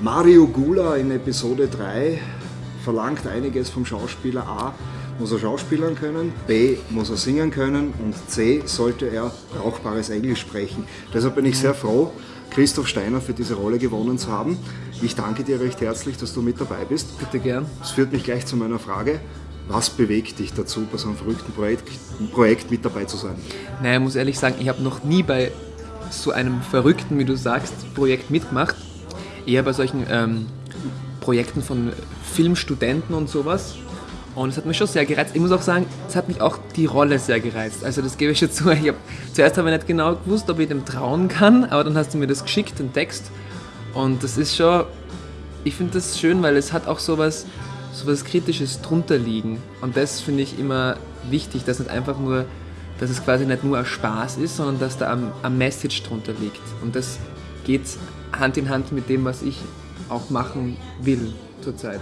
Mario Gula in Episode 3 verlangt einiges vom Schauspieler A. Muss er schauspielern können, B. muss er singen können und C. sollte er brauchbares Englisch sprechen. Deshalb bin ich sehr froh, Christoph Steiner für diese Rolle gewonnen zu haben. Ich danke dir recht herzlich, dass du mit dabei bist. Bitte gern. Das führt mich gleich zu meiner Frage. Was bewegt dich dazu, bei so einem verrückten Projekt, Projekt mit dabei zu sein? Naja, ich muss ehrlich sagen, ich habe noch nie bei so einem verrückten, wie du sagst, Projekt mitgemacht. Eher bei solchen ähm, Projekten von Filmstudenten und sowas. Und es hat mich schon sehr gereizt. Ich muss auch sagen, es hat mich auch die Rolle sehr gereizt. Also das gebe ich schon zu. Ich hab, zuerst habe ich nicht genau gewusst, ob ich dem trauen kann, aber dann hast du mir das geschickt, den Text. Und das ist schon, ich finde das schön, weil es hat auch sowas, sowas Kritisches drunter liegen. Und das finde ich immer wichtig, dass nicht einfach nur, dass es quasi nicht nur ein Spaß ist, sondern dass da ein, ein Message drunter liegt. Und das geht Hand in Hand mit dem, was ich auch machen will zurzeit.